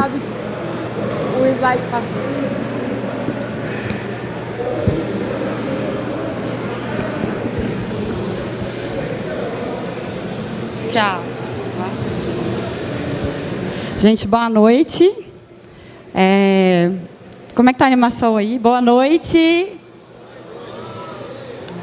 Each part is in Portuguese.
sabe. O slide passou. Tchau. Gente, boa noite. É... Como é que tá a animação aí? Boa noite.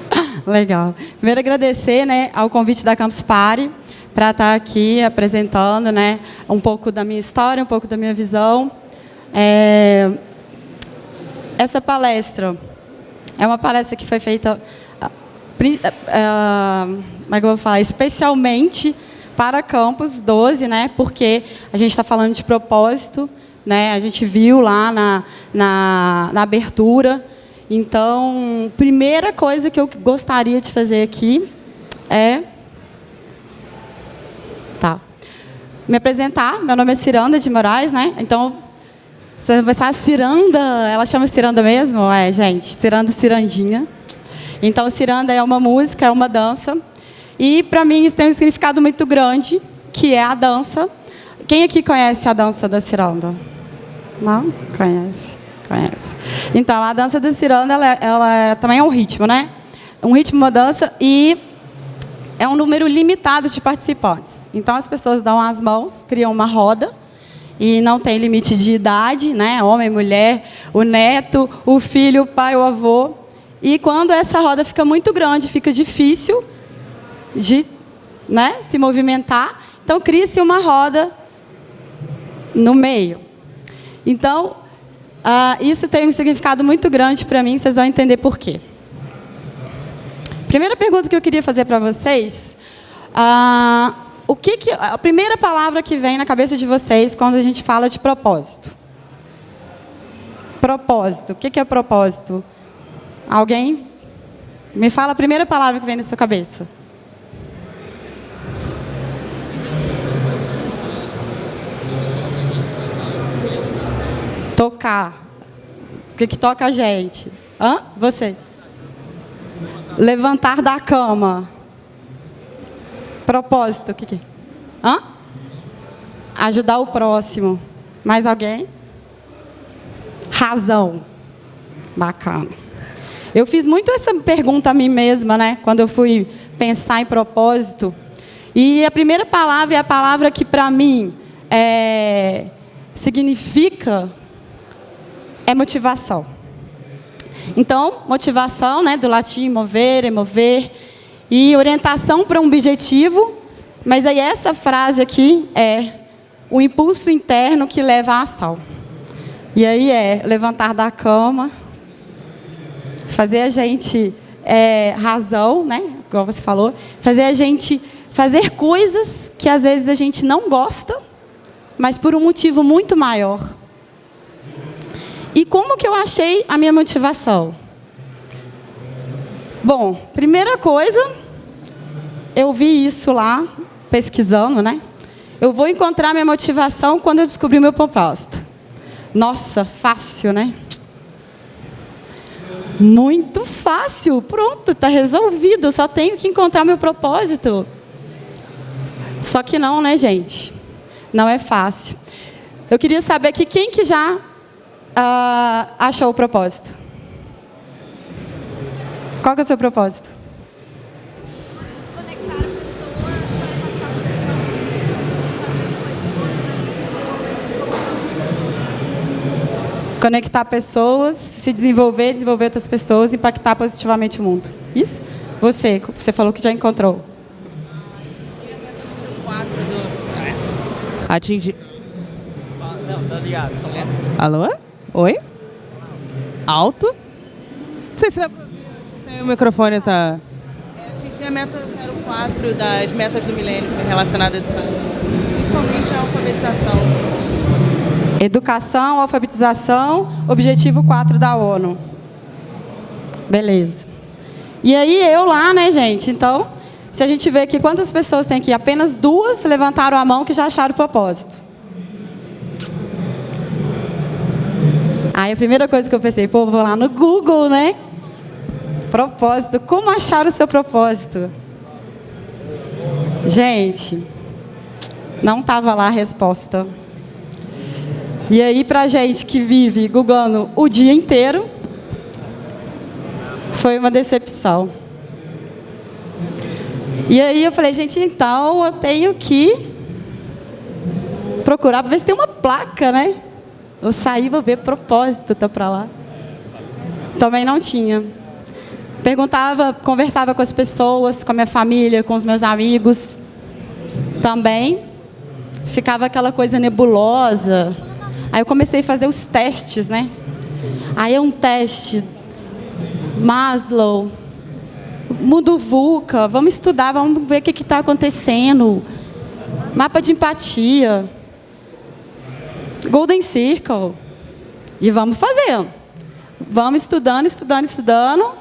Legal. Primeiro agradecer né, ao convite da Campus Party para estar aqui apresentando né, um pouco da minha história, um pouco da minha visão. É, essa palestra é uma palestra que foi feita, uh, vou falar, especialmente para Campus 12, né, porque a gente está falando de propósito, né, a gente viu lá na, na, na abertura. Então, primeira coisa que eu gostaria de fazer aqui é Tá. Me apresentar, meu nome é Ciranda de Moraes, né? Então, você vai pensar, Ciranda, ela chama Ciranda mesmo? É, gente, Ciranda, Cirandinha. Então, Ciranda é uma música, é uma dança. E, para mim, isso tem um significado muito grande, que é a dança. Quem aqui conhece a dança da Ciranda? Não? Conhece? Conhece. Então, a dança da Ciranda, ela, ela também é um ritmo, né? Um ritmo, uma dança, e é um número limitado de participantes. Então, as pessoas dão as mãos, criam uma roda, e não tem limite de idade, né? homem, mulher, o neto, o filho, o pai, o avô. E quando essa roda fica muito grande, fica difícil de né, se movimentar, então cria-se uma roda no meio. Então, uh, isso tem um significado muito grande para mim, vocês vão entender por quê. Primeira pergunta que eu queria fazer para vocês, ah, o que, que a primeira palavra que vem na cabeça de vocês quando a gente fala de propósito? Propósito. O que, que é propósito? Alguém me fala a primeira palavra que vem na sua cabeça. Tocar. O que, que toca a gente? Hã? Você. Levantar da cama. Propósito, o que, que? Hã? Ajudar o próximo. Mais alguém? Razão. Bacana. Eu fiz muito essa pergunta a mim mesma, né? Quando eu fui pensar em propósito. E a primeira palavra é a palavra que, para mim, é, significa é motivação. Então, motivação, né, do latim mover, mover, e orientação para um objetivo, mas aí essa frase aqui é o impulso interno que leva à ação. E aí é levantar da cama, fazer a gente é, razão, né, igual você falou, fazer a gente fazer coisas que às vezes a gente não gosta, mas por um motivo muito maior. E como que eu achei a minha motivação? Bom, primeira coisa, eu vi isso lá, pesquisando, né? Eu vou encontrar minha motivação quando eu descobrir meu propósito. Nossa, fácil, né? Muito fácil, pronto, está resolvido, só tenho que encontrar meu propósito. Só que não, né, gente? Não é fácil. Eu queria saber aqui quem que já uh, achou o propósito? Qual que é o seu propósito? Conectar pessoas, se desenvolver, desenvolver outras pessoas, impactar positivamente o mundo. Isso? Você, você falou que já encontrou. Atingir. Não, tá ligado. Alô? Oi? Alto? Não sei se, é, se o microfone está... É, a gente a meta 04 das metas do milênio relacionada à educação, principalmente a alfabetização. Educação, alfabetização, objetivo 4 da ONU. Beleza. E aí eu lá, né, gente? Então, se a gente vê aqui quantas pessoas tem aqui, apenas duas levantaram a mão que já acharam o propósito. Aí a primeira coisa que eu pensei, pô, vou lá no Google, né? Propósito, como achar o seu propósito? Gente, não estava lá a resposta. E aí, para gente que vive googando o dia inteiro, foi uma decepção. E aí eu falei, gente, então eu tenho que procurar para ver se tem uma placa, né? Eu saí, vou ver propósito, tá para lá. Também não tinha. Perguntava, conversava com as pessoas, com a minha família, com os meus amigos. Também ficava aquela coisa nebulosa. Aí eu comecei a fazer os testes, né? Aí é um teste Maslow, mundo VUCA, vamos estudar, vamos ver o que está acontecendo. Mapa de empatia. Golden Circle. E vamos fazendo. Vamos estudando, estudando, estudando.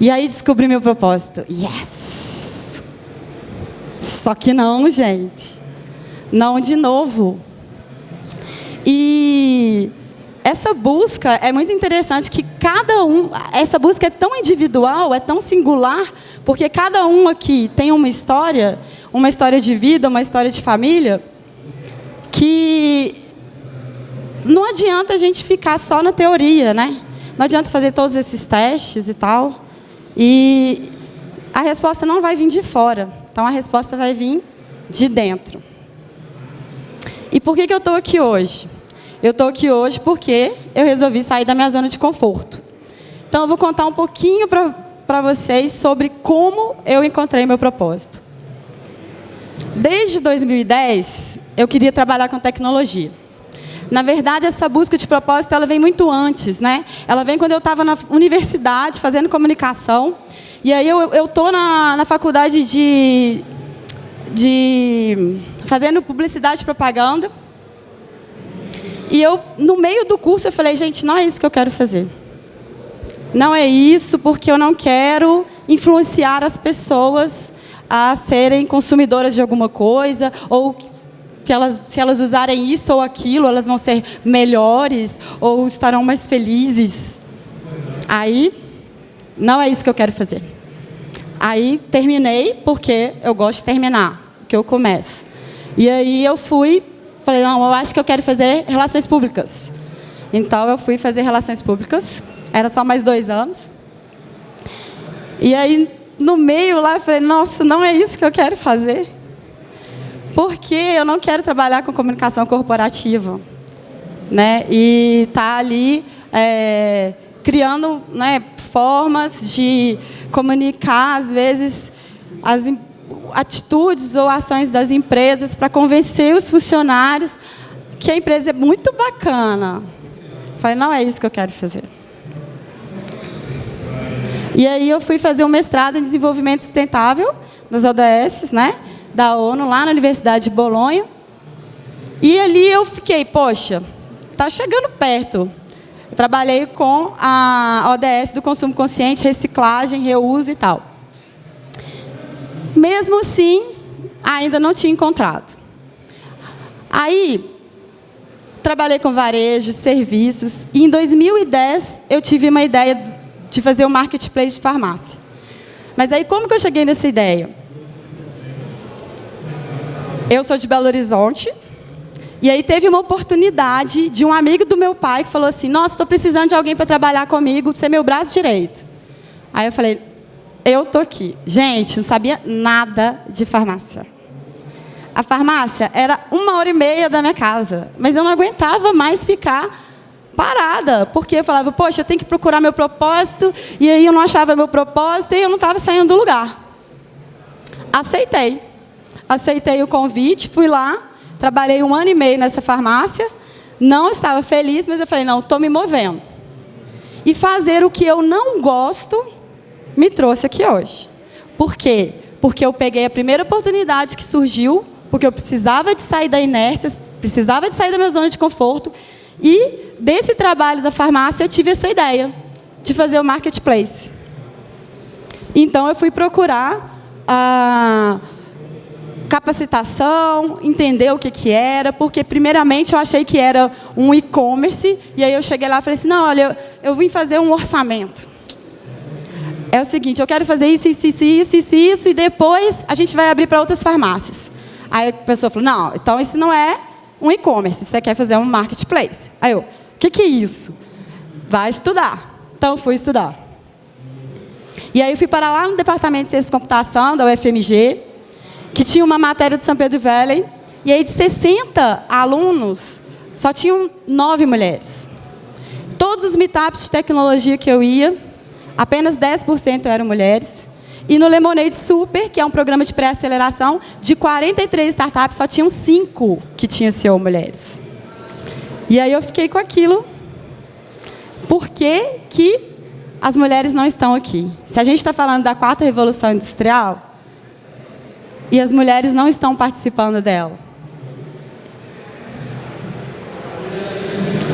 E aí descobri meu propósito. Yes! Só que não, gente. Não de novo. E essa busca é muito interessante que cada um, essa busca é tão individual, é tão singular, porque cada um aqui tem uma história, uma história de vida, uma história de família, que não adianta a gente ficar só na teoria, né? Não adianta fazer todos esses testes e tal. E a resposta não vai vir de fora. Então, a resposta vai vir de dentro. E por que, que eu estou aqui hoje? Eu estou aqui hoje porque eu resolvi sair da minha zona de conforto. Então, eu vou contar um pouquinho para vocês sobre como eu encontrei meu propósito. Desde 2010, eu queria trabalhar com tecnologia. Na verdade, essa busca de propósito ela vem muito antes, né? Ela vem quando eu estava na universidade fazendo comunicação. E aí eu estou na, na faculdade de, de fazendo publicidade e propaganda. E eu, no meio do curso, eu falei, gente, não é isso que eu quero fazer. Não é isso, porque eu não quero influenciar as pessoas a serem consumidoras de alguma coisa, ou que elas, se elas usarem isso ou aquilo, elas vão ser melhores, ou estarão mais felizes. Aí, não é isso que eu quero fazer. Aí, terminei, porque eu gosto de terminar, que eu começo. E aí, eu fui Falei, não, eu acho que eu quero fazer relações públicas. Então, eu fui fazer relações públicas. Era só mais dois anos. E aí, no meio lá, eu falei, nossa, não é isso que eu quero fazer. Porque eu não quero trabalhar com comunicação corporativa. Né? E tá ali é, criando né, formas de comunicar, às vezes, as atitudes ou ações das empresas para convencer os funcionários que a empresa é muito bacana. Falei, não é isso que eu quero fazer. E aí eu fui fazer um mestrado em desenvolvimento sustentável nas ODS, né, da ONU, lá na Universidade de Bolonha. E ali eu fiquei, poxa, está chegando perto. Eu trabalhei com a ODS do consumo consciente, reciclagem, reuso e tal. Mesmo assim, ainda não tinha encontrado. Aí, trabalhei com varejo, serviços, e em 2010 eu tive uma ideia de fazer um marketplace de farmácia. Mas aí, como que eu cheguei nessa ideia? Eu sou de Belo Horizonte, e aí teve uma oportunidade de um amigo do meu pai que falou assim, nossa, estou precisando de alguém para trabalhar comigo, ser meu braço direito. Aí eu falei, eu tô aqui. Gente, não sabia nada de farmácia. A farmácia era uma hora e meia da minha casa, mas eu não aguentava mais ficar parada, porque eu falava, poxa, eu tenho que procurar meu propósito, e aí eu não achava meu propósito, e eu não estava saindo do lugar. Aceitei. Aceitei o convite, fui lá, trabalhei um ano e meio nessa farmácia, não estava feliz, mas eu falei, não, estou me movendo. E fazer o que eu não gosto me trouxe aqui hoje. Por quê? Porque eu peguei a primeira oportunidade que surgiu, porque eu precisava de sair da inércia, precisava de sair da minha zona de conforto, e desse trabalho da farmácia eu tive essa ideia de fazer o marketplace. Então eu fui procurar a capacitação, entender o que, que era, porque primeiramente eu achei que era um e-commerce, e aí eu cheguei lá e falei assim, não, olha, eu, eu vim fazer um orçamento é o seguinte, eu quero fazer isso, isso, isso, isso, isso, isso, e depois a gente vai abrir para outras farmácias. Aí a pessoa falou, não, então isso não é um e-commerce, você quer fazer um marketplace. Aí eu, o que, que é isso? Vai estudar. Então, fui estudar. E aí eu fui para lá no Departamento de Ciência de Computação, da UFMG, que tinha uma matéria de São Pedro Valley, e aí de 60 alunos, só tinham nove mulheres. Todos os meetups de tecnologia que eu ia, apenas 10% eram mulheres. E no Lemonade Super, que é um programa de pré-aceleração, de 43 startups, só tinham cinco que tinham CEO mulheres. E aí eu fiquei com aquilo. Por que, que as mulheres não estão aqui? Se a gente está falando da quarta revolução industrial, e as mulheres não estão participando dela.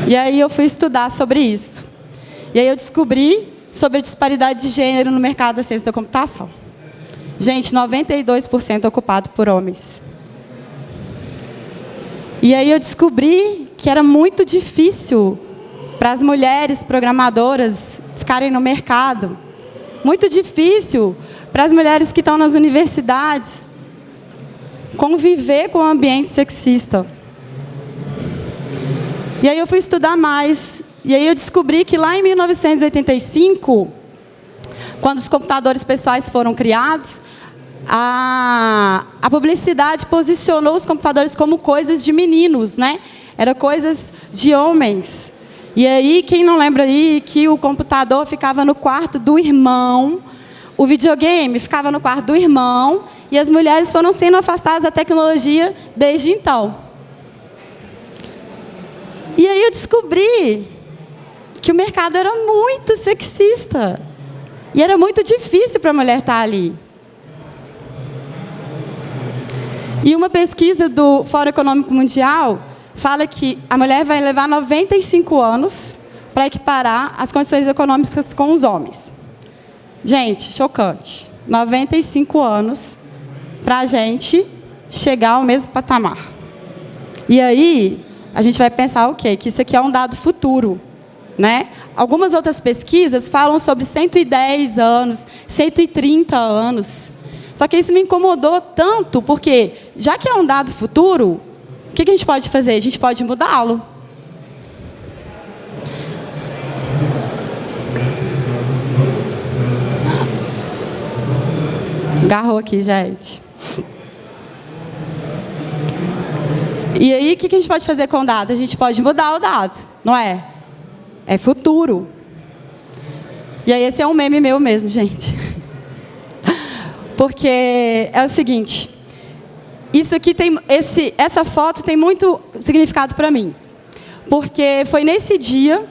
E aí eu fui estudar sobre isso. E aí eu descobri sobre a disparidade de gênero no mercado da ciência da computação. Gente, 92% ocupado por homens. E aí eu descobri que era muito difícil para as mulheres programadoras ficarem no mercado. Muito difícil para as mulheres que estão nas universidades conviver com o ambiente sexista. E aí eu fui estudar mais e aí eu descobri que lá em 1985, quando os computadores pessoais foram criados, a, a publicidade posicionou os computadores como coisas de meninos, né? Era coisas de homens. E aí, quem não lembra aí que o computador ficava no quarto do irmão, o videogame ficava no quarto do irmão, e as mulheres foram sendo afastadas da tecnologia desde então. E aí eu descobri que o mercado era muito sexista. E era muito difícil para a mulher estar ali. E uma pesquisa do Fórum Econômico Mundial fala que a mulher vai levar 95 anos para equiparar as condições econômicas com os homens. Gente, chocante. 95 anos para a gente chegar ao mesmo patamar. E aí, a gente vai pensar o quê? Que isso aqui é um dado futuro. Né? Algumas outras pesquisas falam sobre 110 anos, 130 anos. Só que isso me incomodou tanto, porque, já que é um dado futuro, o que a gente pode fazer? A gente pode mudá-lo. Garrou aqui, gente. E aí, o que a gente pode fazer com o dado? A gente pode mudar o dado, não é? É futuro. E aí esse é um meme meu mesmo, gente. Porque é o seguinte, isso aqui tem esse essa foto tem muito significado para mim. Porque foi nesse dia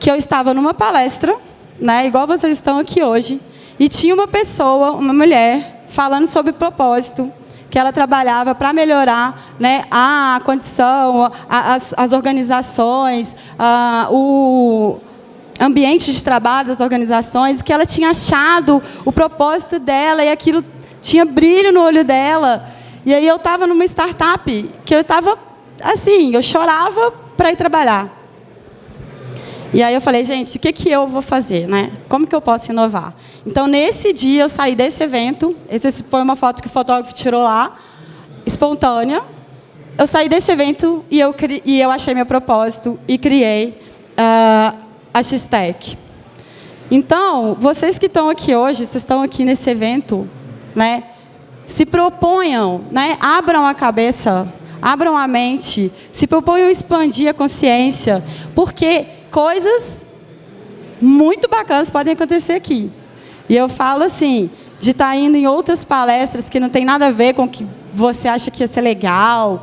que eu estava numa palestra, né, igual vocês estão aqui hoje, e tinha uma pessoa, uma mulher, falando sobre propósito, que ela trabalhava para melhorar né, a condição, a, as, as, organizações, a, o ambiente de trabalho das organizações, que ela tinha achado o propósito dela e aquilo tinha brilho no olho dela. E aí eu estava numa startup que eu estava assim, eu chorava para ir trabalhar. E aí eu falei, gente, o que, que eu vou fazer? Né? Como que eu posso inovar? Então, nesse dia, eu saí desse evento. Essa foi uma foto que o fotógrafo tirou lá, espontânea. Eu saí desse evento e eu, e eu achei meu propósito e criei uh, a X-Tech. Então, vocês que estão aqui hoje, vocês estão aqui nesse evento, né? se proponham, né? abram a cabeça, abram a mente, se proponham expandir a consciência, porque coisas muito bacanas podem acontecer aqui. E eu falo assim, de estar tá indo em outras palestras que não tem nada a ver com o que você acha que ia ser legal.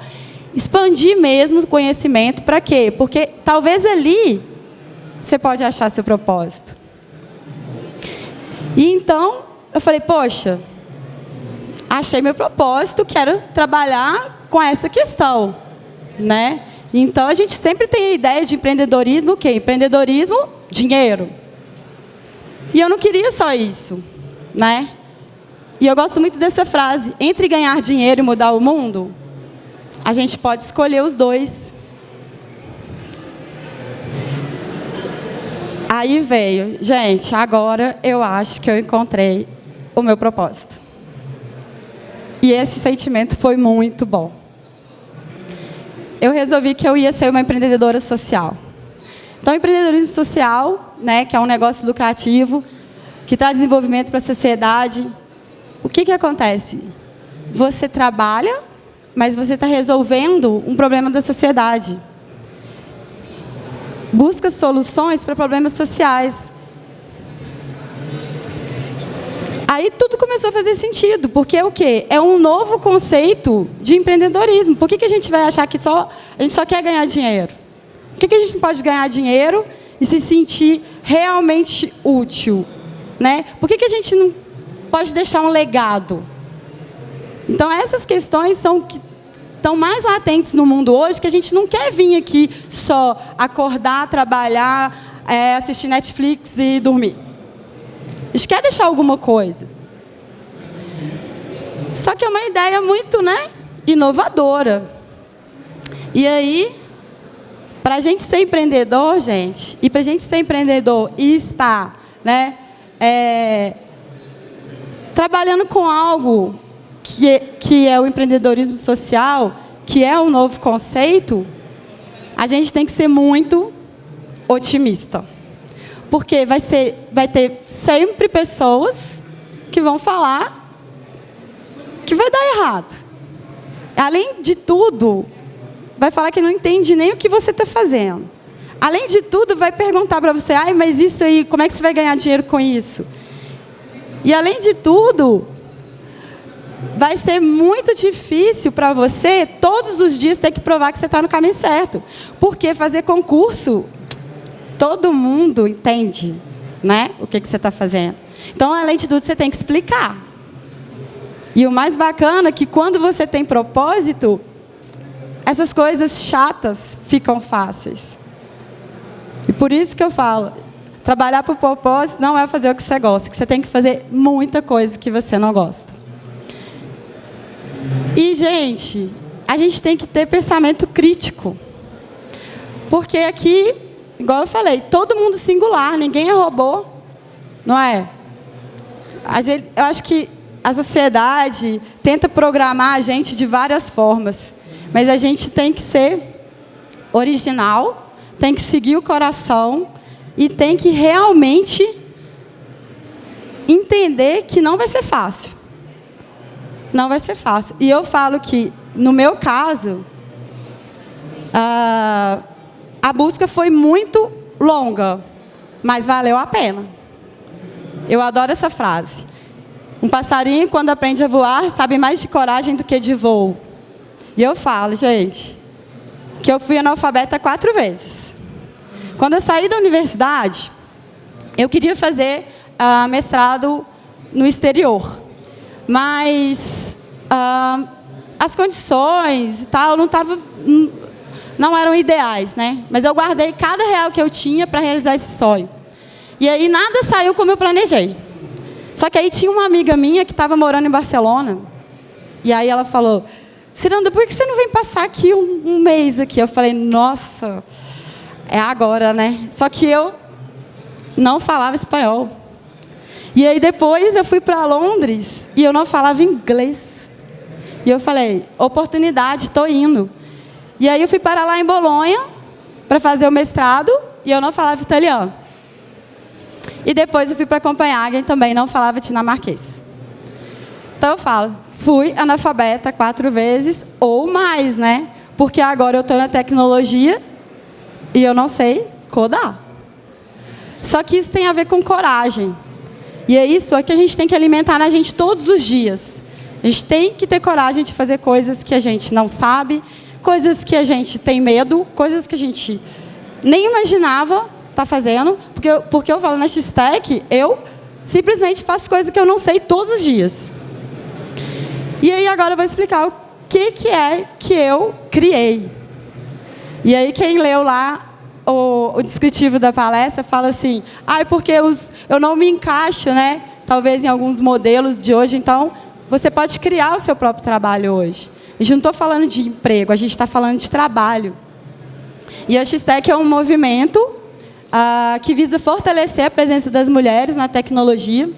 Expandir mesmo o conhecimento, para quê? Porque talvez ali você pode achar seu propósito. E então, eu falei, poxa, achei meu propósito, quero trabalhar com essa questão. Né? Então, a gente sempre tem a ideia de empreendedorismo, o quê? Empreendedorismo, dinheiro. E eu não queria só isso, né? E eu gosto muito dessa frase, entre ganhar dinheiro e mudar o mundo, a gente pode escolher os dois. Aí veio, gente, agora eu acho que eu encontrei o meu propósito. E esse sentimento foi muito bom. Eu resolvi que eu ia ser uma empreendedora social. Então, empreendedorismo social, né, que é um negócio lucrativo, que traz desenvolvimento para a sociedade, o que, que acontece? Você trabalha, mas você está resolvendo um problema da sociedade. Busca soluções para problemas sociais. Aí tudo começou a fazer sentido, porque é o quê? É um novo conceito de empreendedorismo. Por que, que a gente vai achar que só, a gente só quer ganhar dinheiro? Por que, que a gente não pode ganhar dinheiro e se sentir realmente útil? Né? Por que, que a gente não pode deixar um legado? Então, essas questões são que estão mais latentes no mundo hoje, que a gente não quer vir aqui só acordar, trabalhar, é, assistir Netflix e dormir. Gente quer deixar alguma coisa. Só que é uma ideia muito né, inovadora. E aí, para a gente ser empreendedor, gente, e para a gente ser empreendedor e estar né, é, trabalhando com algo que que é o empreendedorismo social, que é um novo conceito, a gente tem que ser muito otimista. Porque vai, ser, vai ter sempre pessoas que vão falar que vai dar errado. Além de tudo, vai falar que não entende nem o que você está fazendo. Além de tudo, vai perguntar para você, ai, mas isso aí, como é que você vai ganhar dinheiro com isso? E além de tudo, vai ser muito difícil para você, todos os dias, ter que provar que você está no caminho certo. Porque fazer concurso todo mundo entende né, o que, que você está fazendo. Então, além de tudo, você tem que explicar. E o mais bacana é que quando você tem propósito, essas coisas chatas ficam fáceis. E por isso que eu falo, trabalhar por propósito não é fazer o que você gosta, que você tem que fazer muita coisa que você não gosta. E, gente, a gente tem que ter pensamento crítico. Porque aqui igual eu falei, todo mundo singular, ninguém é robô, não é? eu acho que a sociedade tenta programar a gente de várias formas, mas a gente tem que ser original, tem que seguir o coração e tem que realmente entender que não vai ser fácil. Não vai ser fácil. E eu falo que, no meu caso, ah, a busca foi muito longa, mas valeu a pena. Eu adoro essa frase. Um passarinho, quando aprende a voar, sabe mais de coragem do que de voo. E eu falo, gente, que eu fui analfabeta quatro vezes. Quando eu saí da universidade, eu queria fazer uh, mestrado no exterior. Mas uh, as condições e tal não estavam não eram ideais, né? Mas eu guardei cada real que eu tinha para realizar esse sonho. E aí nada saiu como eu planejei. Só que aí tinha uma amiga minha que estava morando em Barcelona. E aí ela falou, Ciranda, por que você não vem passar aqui um, um mês aqui? Eu falei, nossa, é agora, né? Só que eu não falava espanhol. E aí depois eu fui para Londres e eu não falava inglês. E eu falei, oportunidade, estou indo. E aí eu fui para lá em Bolonha para fazer o mestrado e eu não falava italiano. E depois eu fui para Copenhagen também não falava dinamarquês. Então eu falo, fui analfabeta quatro vezes ou mais, né? Porque agora eu estou na tecnologia e eu não sei codar. Só que isso tem a ver com coragem. E é isso é que a gente tem que alimentar na gente todos os dias. A gente tem que ter coragem de fazer coisas que a gente não sabe, coisas que a gente tem medo, coisas que a gente nem imaginava tá fazendo, porque eu, porque eu falo na X-Tech, eu simplesmente faço coisas que eu não sei todos os dias. E aí agora eu vou explicar o que, que é que eu criei. E aí quem leu lá o, o descritivo da palestra fala assim, ah, é porque os, eu não me encaixo, né? Talvez em alguns modelos de hoje, então você pode criar o seu próprio trabalho hoje. A gente não está falando de emprego, a gente está falando de trabalho. E a X-Tech é um movimento ah, que visa fortalecer a presença das mulheres na tecnologia.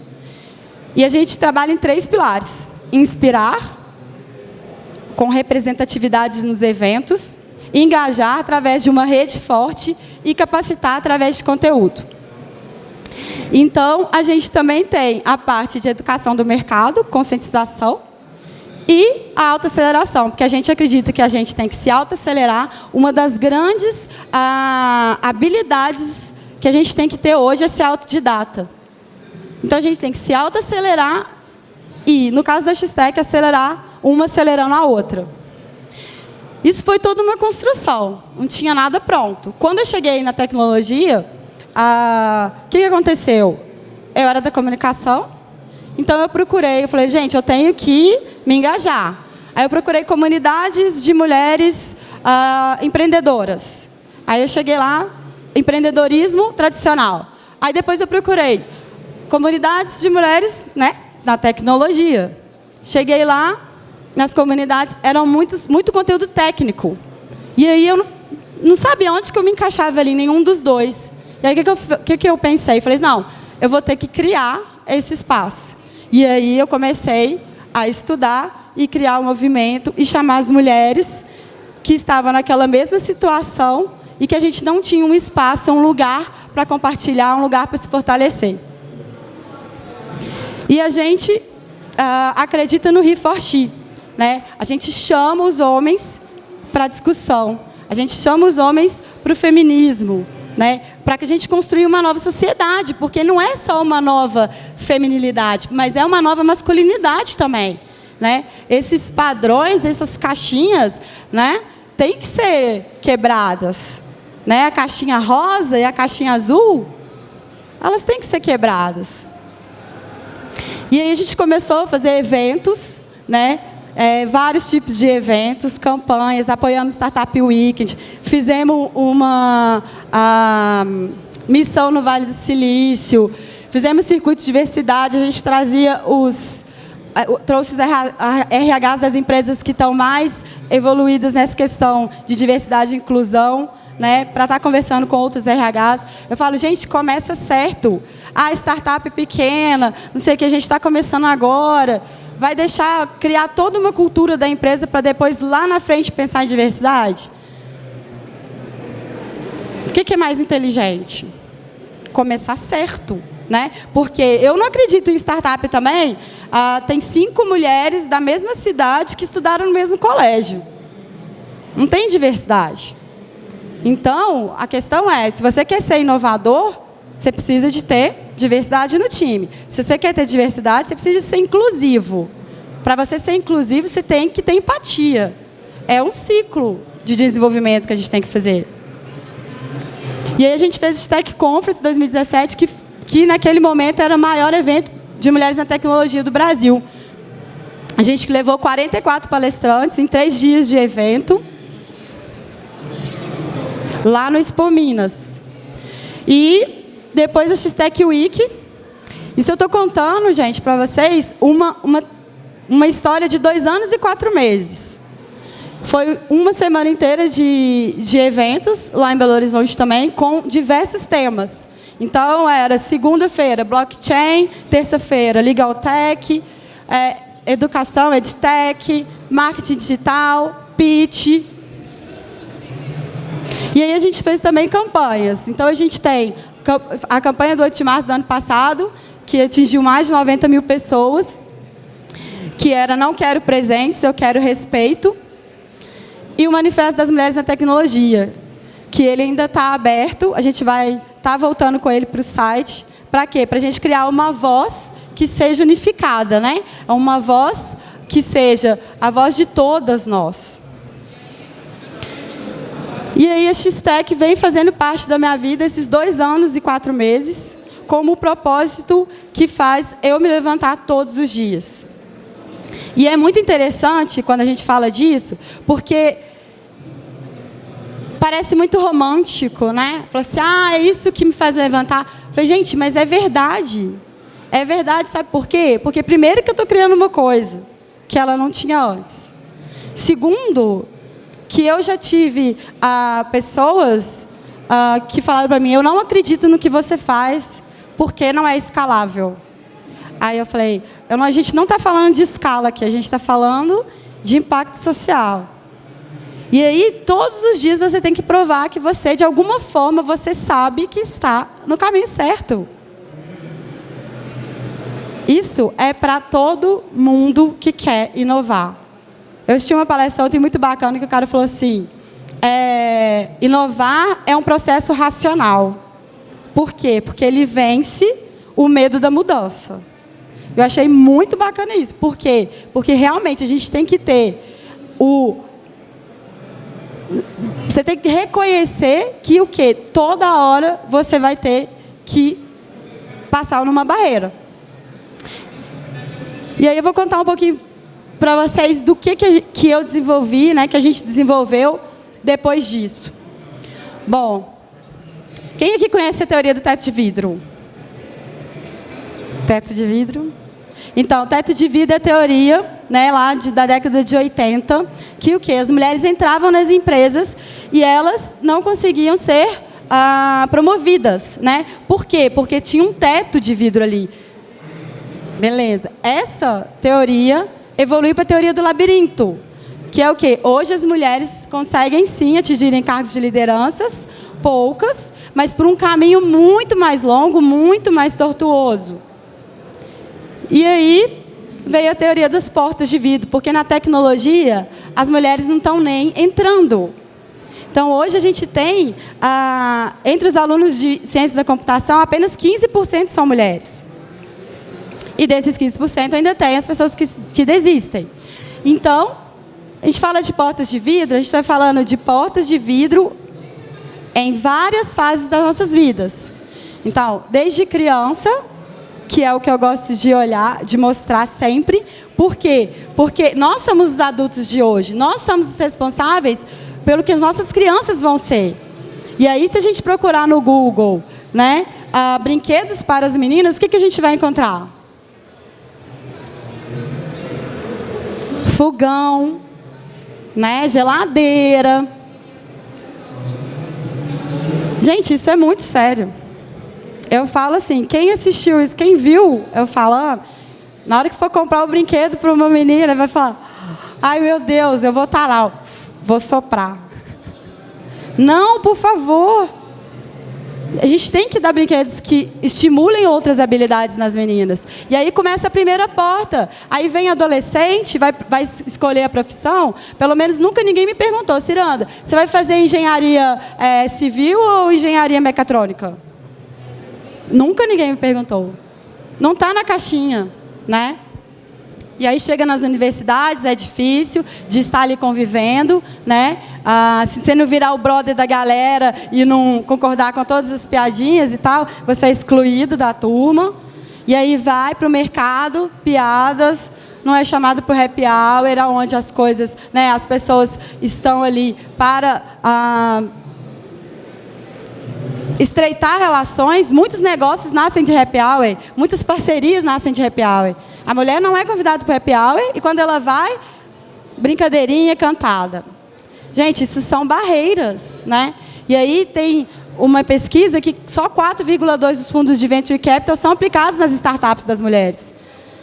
E a gente trabalha em três pilares. Inspirar, com representatividades nos eventos. engajar através de uma rede forte e capacitar através de conteúdo. Então, a gente também tem a parte de educação do mercado, conscientização, e a autoaceleração, porque a gente acredita que a gente tem que se autoacelerar. Uma das grandes ah, habilidades que a gente tem que ter hoje é ser autodidata. Então, a gente tem que se autoacelerar e, no caso da X-Tech, acelerar uma acelerando a outra. Isso foi toda uma construção, não tinha nada pronto. Quando eu cheguei na tecnologia, o que, que aconteceu? Eu era da comunicação, então eu procurei, eu falei, gente, eu tenho que me engajar. Aí eu procurei comunidades de mulheres ah, empreendedoras. Aí eu cheguei lá, empreendedorismo tradicional. Aí depois eu procurei comunidades de mulheres né, na tecnologia. Cheguei lá, nas comunidades, eram muitos, muito conteúdo técnico. E aí eu não, não sabia onde que eu me encaixava ali, nenhum dos dois. E aí o que, que, eu, que, que eu pensei? Falei, não, eu vou ter que criar esse espaço. E aí eu comecei a estudar e criar um movimento e chamar as mulheres que estavam naquela mesma situação e que a gente não tinha um espaço, um lugar para compartilhar, um lugar para se fortalecer. E a gente uh, acredita no He Né? A gente chama os homens para discussão. A gente chama os homens para o feminismo, né? para que a gente construa uma nova sociedade, porque não é só uma nova feminilidade, mas é uma nova masculinidade também. Né? Esses padrões, essas caixinhas, né, têm que ser quebradas. Né? A caixinha rosa e a caixinha azul, elas têm que ser quebradas. E aí a gente começou a fazer eventos, né? É, vários tipos de eventos, campanhas, apoiamos Startup Weekend, fizemos uma a, missão no Vale do Silício, fizemos circuito de diversidade, a gente trazia os é, trouxe os RHs das empresas que estão mais evoluídas nessa questão de diversidade e inclusão, né, para estar tá conversando com outros RHs. Eu falo, gente, começa certo. Ah, startup pequena, não sei o que, a gente está começando agora vai deixar criar toda uma cultura da empresa para depois, lá na frente, pensar em diversidade? O que, é mais inteligente? Começar certo. Né? Porque eu não acredito em startup também. Ah, tem cinco mulheres da mesma cidade que estudaram no mesmo colégio. Não tem diversidade. Então, a questão é, se você quer ser inovador, você precisa de ter diversidade no time. Se você quer ter diversidade, você precisa ser inclusivo. Para você ser inclusivo, você tem que ter empatia. É um ciclo de desenvolvimento que a gente tem que fazer. E aí a gente fez o Tech Conference 2017, que, que naquele momento era o maior evento de mulheres na tecnologia do Brasil. A gente levou 44 palestrantes em três dias de evento, lá no Expo Minas. E depois a X-Tech Week. Isso eu estou contando, gente, para vocês, uma, uma, uma história de dois anos e quatro meses. Foi uma semana inteira de, de eventos, lá em Belo Horizonte também, com diversos temas. Então, era segunda-feira, blockchain, terça-feira, legal tech, é, educação, edtech, marketing digital, pitch. E aí a gente fez também campanhas. Então, a gente tem a campanha do 8 de março do ano passado, que atingiu mais de 90 mil pessoas, que era Não Quero Presentes, Eu Quero Respeito, e o Manifesto das Mulheres na Tecnologia, que ele ainda está aberto, a gente vai estar tá voltando com ele para o site. Para quê? Para a gente criar uma voz que seja unificada, né? uma voz que seja a voz de todas nós. E aí a X-Tech vem fazendo parte da minha vida esses dois anos e quatro meses, como o propósito que faz eu me levantar todos os dias. E é muito interessante quando a gente fala disso, porque parece muito romântico, né? Fala assim, ah, é isso que me faz levantar. Falei, gente, mas é verdade. É verdade, sabe por quê? Porque primeiro que eu estou criando uma coisa que ela não tinha antes. Segundo, que eu já tive ah, pessoas ah, que falaram para mim, eu não acredito no que você faz, porque não é escalável. Aí eu falei, eu a gente não está falando de escala aqui, a gente está falando de impacto social. E aí, todos os dias você tem que provar que você, de alguma forma, você sabe que está no caminho certo. Isso é para todo mundo que quer inovar. Eu assisti uma palestra ontem muito bacana que o cara falou assim, é, inovar é um processo racional. Por quê? Porque ele vence o medo da mudança. Eu achei muito bacana isso. Por quê? Porque realmente a gente tem que ter o você tem que reconhecer que o quê? Toda hora você vai ter que passar numa barreira. E aí eu vou contar um pouquinho para vocês do que, que eu desenvolvi, né, que a gente desenvolveu depois disso. Bom, quem aqui conhece a teoria do teto de vidro? Teto de vidro? Então, teto de vidro é a teoria né, lá de, da década de 80, que o que? As mulheres entravam nas empresas e elas não conseguiam ser ah, promovidas. Né? Por quê? Porque tinha um teto de vidro ali. Beleza. Essa teoria evoluiu para a teoria do labirinto, que é o quê? Hoje as mulheres conseguem sim atingirem cargos de lideranças, poucas, mas por um caminho muito mais longo, muito mais tortuoso. E aí, veio a teoria das portas de vidro, porque na tecnologia as mulheres não estão nem entrando. Então, hoje a gente tem, ah, entre os alunos de ciências da computação, apenas 15% são mulheres. E desses 15% ainda tem as pessoas que, que desistem. Então, a gente fala de portas de vidro, a gente está falando de portas de vidro em várias fases das nossas vidas. Então, desde criança, que é o que eu gosto de olhar, de mostrar sempre. Por quê? Porque nós somos os adultos de hoje, nós somos os responsáveis pelo que as nossas crianças vão ser. E aí, se a gente procurar no Google, né, uh, brinquedos para as meninas, o que, que a gente vai encontrar? Fogão, né, geladeira. Gente, isso é muito sério. Eu falo assim, quem assistiu isso, quem viu eu falando, na hora que for comprar o um brinquedo para uma menina, vai falar, ai meu Deus, eu vou estar tá lá, vou soprar. Não, por favor. A gente tem que dar brinquedos que estimulem outras habilidades nas meninas. E aí começa a primeira porta. Aí vem adolescente, vai, vai escolher a profissão. Pelo menos nunca ninguém me perguntou, Ciranda, você vai fazer engenharia é, civil ou engenharia mecatrônica? Nunca ninguém me perguntou. Não está na caixinha, né? E aí chega nas universidades, é difícil de estar ali convivendo, né? Ah, se você não virar o brother da galera e não concordar com todas as piadinhas e tal, você é excluído da turma. E aí vai para o mercado, piadas, não é chamado para o happy hour, onde as coisas, né, as pessoas estão ali para ah, estreitar relações, muitos negócios nascem de happy hour, muitas parcerias nascem de happy hour. A mulher não é convidada para o happy hour e quando ela vai, brincadeirinha cantada. Gente, isso são barreiras, né? E aí tem uma pesquisa que só 4,2 dos fundos de venture capital são aplicados nas startups das mulheres.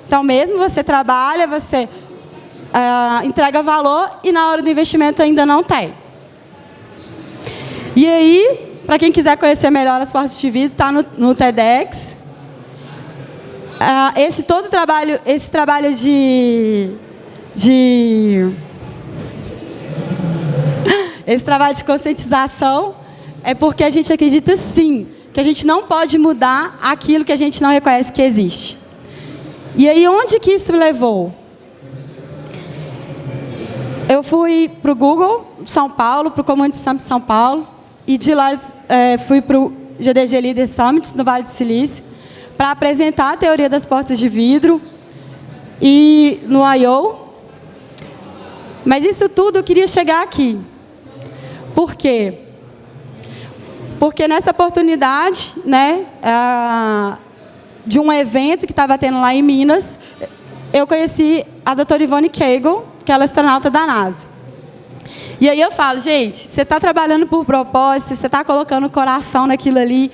Então, mesmo você trabalha, você uh, entrega valor e na hora do investimento ainda não tem. E aí, para quem quiser conhecer melhor as portas de vidro, está no, no, TEDx. Uh, esse todo trabalho, esse trabalho de, de esse trabalho de conscientização é porque a gente acredita sim que a gente não pode mudar aquilo que a gente não reconhece que existe. E aí onde que isso levou? Eu fui para o Google São Paulo, para o Community Summit São Paulo, e de lá é, fui para o GDG Leader Summit, no Vale do Silício, para apresentar a teoria das portas de vidro e no I.O. Mas isso tudo eu queria chegar aqui. Por quê? Porque nessa oportunidade, né, de um evento que estava tendo lá em Minas, eu conheci a doutora Ivone Kegel, que ela é astronauta da NASA. E aí eu falo, gente, você está trabalhando por propósito, você está colocando o coração naquilo ali,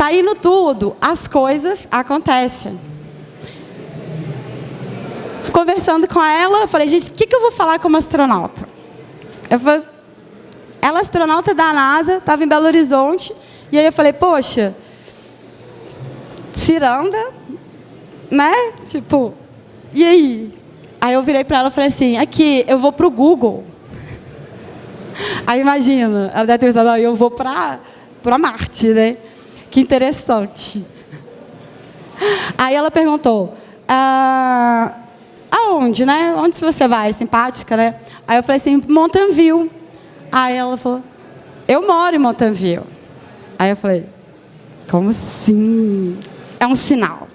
está tudo, as coisas acontecem. Conversando com ela, eu falei, gente, o que, que eu vou falar como astronauta? Eu falei, ela é astronauta da NASA, estava em Belo Horizonte, e aí eu falei, poxa, ciranda, né? Tipo, e aí? Aí eu virei para ela e falei assim, aqui, eu vou para o Google. Aí imagina, ela deve ter pensado, eu vou para Marte, né? Que interessante. Aí ela perguntou, ah, aonde, né? Onde você vai? Simpática, né? Aí eu falei assim, Mountain. Aí ela falou, eu moro em Mountain. Aí eu falei, como assim? É um sinal.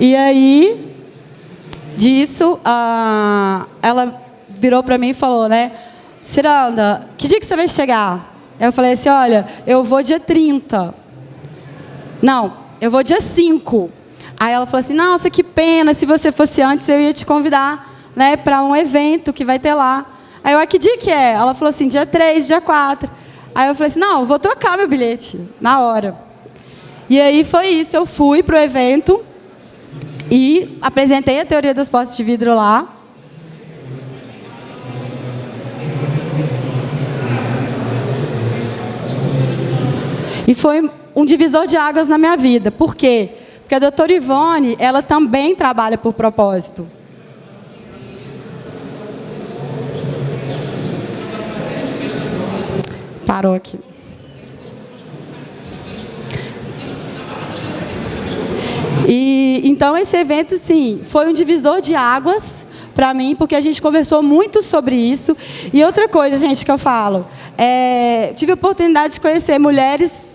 E aí, disso, ah, ela virou para mim e falou, né? Ciranda, que dia que você vai chegar? Eu falei assim, olha, eu vou dia 30. Não, eu vou dia 5. Aí ela falou assim, nossa, que pena, se você fosse antes, eu ia te convidar né, para um evento que vai ter lá. Aí eu, ah, que dia que é? Ela falou assim, dia 3, dia 4. Aí eu falei assim, não, vou trocar meu bilhete, na hora. E aí foi isso, eu fui para o evento e apresentei a teoria dos postes de vidro lá. E foi um divisor de águas na minha vida. Por quê? Porque a doutora Ivone, ela também trabalha por propósito. Parou aqui. E então esse evento, sim, foi um divisor de águas para mim, porque a gente conversou muito sobre isso. E outra coisa, gente, que eu falo, é, tive a oportunidade de conhecer mulheres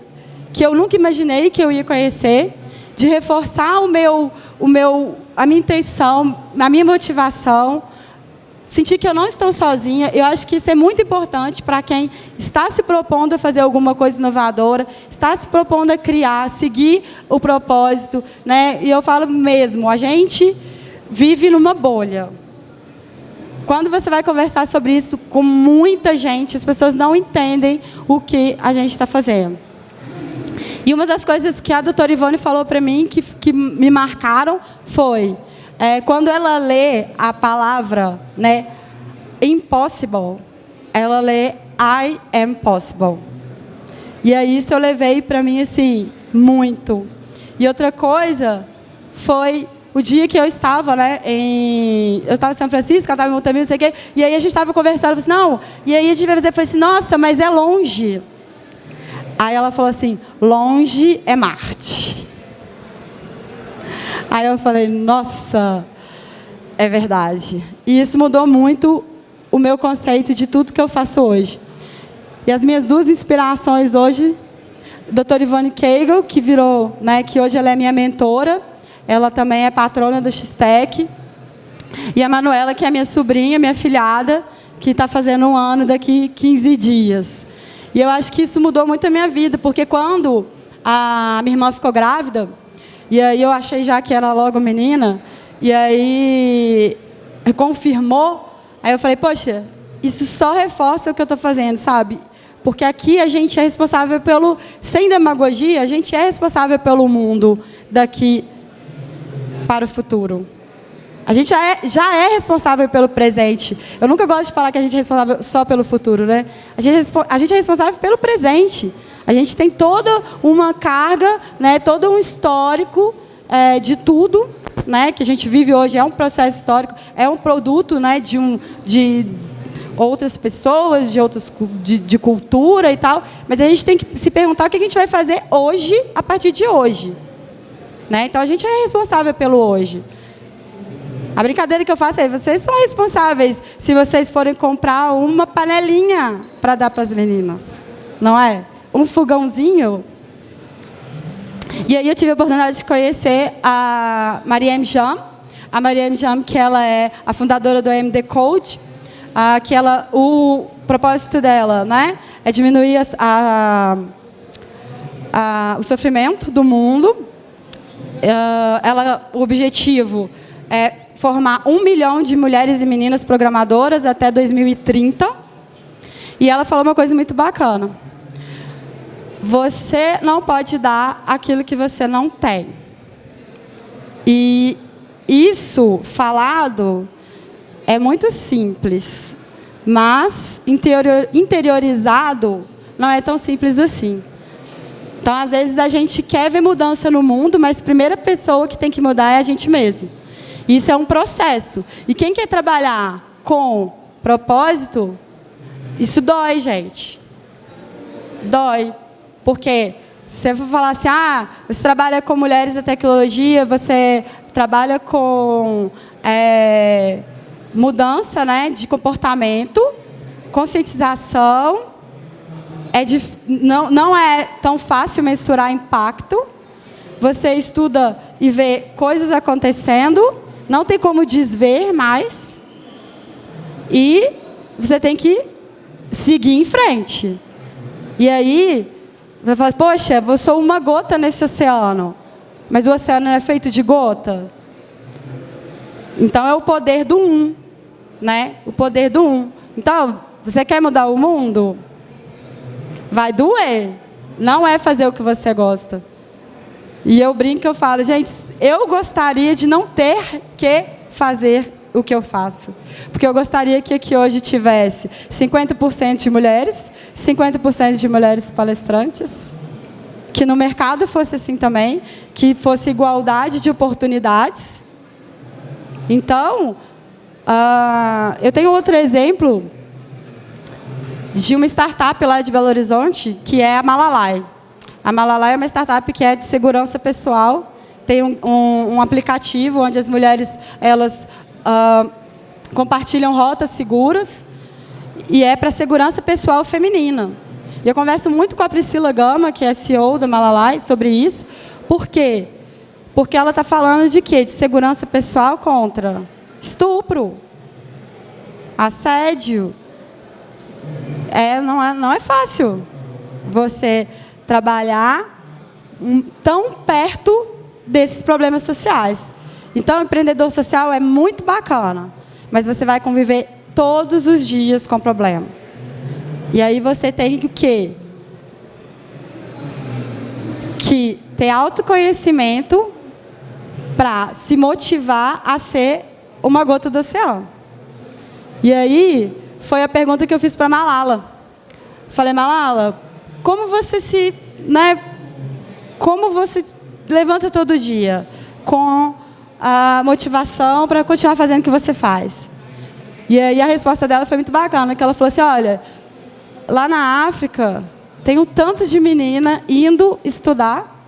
que eu nunca imaginei que eu ia conhecer, de reforçar o meu, o meu, a minha intenção, a minha motivação, sentir que eu não estou sozinha. Eu acho que isso é muito importante para quem está se propondo a fazer alguma coisa inovadora, está se propondo a criar, seguir o propósito, né? E eu falo mesmo, a gente vive numa bolha. Quando você vai conversar sobre isso com muita gente, as pessoas não entendem o que a gente está fazendo. E uma das coisas que a doutora Ivone falou para mim, que, que me marcaram, foi é, quando ela lê a palavra né, impossible, ela lê I am possible. E aí isso eu levei para mim assim, muito. E outra coisa foi o dia que eu estava, né, em, eu estava em São Francisco, ela estava em Montemir, não sei o quê, e aí a gente estava conversando, eu falei assim, não, e aí a gente vai fazer, eu falei assim, nossa, mas é longe. Aí ela falou assim: longe é Marte. Aí eu falei: nossa, é verdade. E isso mudou muito o meu conceito de tudo que eu faço hoje. E as minhas duas inspirações hoje, doutora Ivone Kegel, que virou, né, que hoje ela é minha mentora, ela também é patrona do X-Tech. E a Manuela, que é minha sobrinha, minha filhada, que está fazendo um ano daqui 15 dias. E eu acho que isso mudou muito a minha vida, porque quando a minha irmã ficou grávida, e aí eu achei já que era logo menina, e aí confirmou, aí eu falei, poxa, isso só reforça o que eu estou fazendo, sabe? Porque aqui a gente é responsável pelo, sem demagogia, a gente é responsável pelo mundo daqui para o futuro. A gente já é, já é, responsável pelo presente. Eu nunca gosto de falar que a gente é responsável só pelo futuro, né? A gente, é, a gente é responsável pelo presente. A gente tem toda uma carga, né, todo um histórico é, de tudo né, que a gente vive hoje. É um processo histórico, é um produto né, de, um, de outras pessoas, de, outras, de, de cultura e tal. Mas a gente tem que se perguntar o que a gente vai fazer hoje, a partir de hoje. Né? Então, a gente é responsável pelo hoje. A brincadeira que eu faço é, vocês são responsáveis se vocês forem comprar uma panelinha para dar para as meninas. Não é? Um fogãozinho. E aí eu tive a oportunidade de conhecer a Mariam Jam. A Mariam Jam, que ela é a fundadora do MD Code, a, que ela, o propósito dela né, é diminuir a, a, o sofrimento do mundo. Uh, ela, o objetivo é formar um milhão de mulheres e meninas programadoras até 2030. E ela falou uma coisa muito bacana. Você não pode dar aquilo que você não tem. E isso falado é muito simples, Mas interiorizado não é tão simples assim. Então, às vezes, a gente quer ver mudança no mundo, mas a primeira pessoa que tem que mudar é a gente mesmo. Isso é um processo. E quem quer trabalhar com propósito, isso dói, gente. Dói. Porque você vai falar assim, ah, você trabalha com mulheres da tecnologia, você trabalha com é, mudança né, de comportamento, conscientização, é não, não é tão fácil mensurar impacto. Você estuda e vê coisas acontecendo, não tem como desver mais. E você tem que seguir em frente. E aí, você fala, poxa, eu sou uma gota nesse oceano. Mas o oceano é feito de gota? Então, é o poder do um. Né? O poder do um. Então, você quer mudar o mundo? vai doer. Não é fazer o que você gosta. E eu brinco, eu falo, gente, eu gostaria de não ter que fazer o que eu faço. Porque eu gostaria que aqui hoje tivesse 50% de mulheres, 50% de mulheres palestrantes, que no mercado fosse assim também, que fosse igualdade de oportunidades. Então, uh, eu tenho outro exemplo de uma startup lá de Belo Horizonte, que é a Malalai. A Malalai é uma startup que é de segurança pessoal, tem um, um, um aplicativo onde as mulheres elas uh, compartilham rotas seguras e é para segurança pessoal feminina. E eu converso muito com a Priscila Gama, que é CEO da Malalai, sobre isso. Por quê? Porque ela está falando de quê? De segurança pessoal contra estupro, assédio, é, não, é, não é fácil você trabalhar tão perto desses problemas sociais. Então, empreendedor social é muito bacana, mas você vai conviver todos os dias com problema. E aí você tem o quê? Que ter autoconhecimento para se motivar a ser uma gota do oceano. E aí, foi a pergunta que eu fiz para Malala. Falei, Malala, como você se, né, como você levanta todo dia com a motivação para continuar fazendo o que você faz? E aí a resposta dela foi muito bacana, que ela falou assim, olha, lá na África tem um tanto de menina indo estudar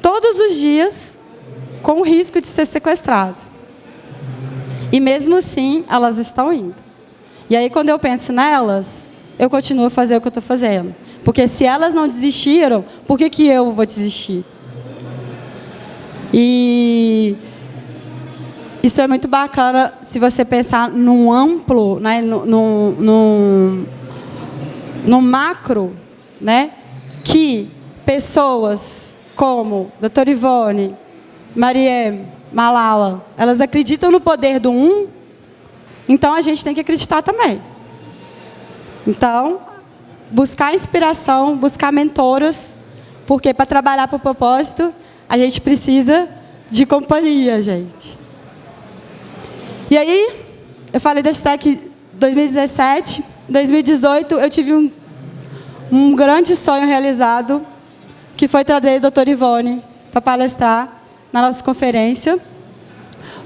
todos os dias com o risco de ser sequestrado. E mesmo assim, elas estão indo. E aí, quando eu penso nelas, eu continuo a fazer o que eu estou fazendo. Porque se elas não desistiram, por que, que eu vou desistir? E isso é muito bacana se você pensar num amplo, né, num, macro, né, que pessoas como Dr. Ivone, Mariem, Malala, elas acreditam no poder do um então a gente tem que acreditar também. Então, buscar inspiração, buscar mentoras, porque para trabalhar para o propósito, a gente precisa de companhia, gente. E aí, eu falei da STEC 2017, 2018, eu tive um, um grande sonho realizado, que foi trazer a doutora Ivone para palestrar na nossa conferência.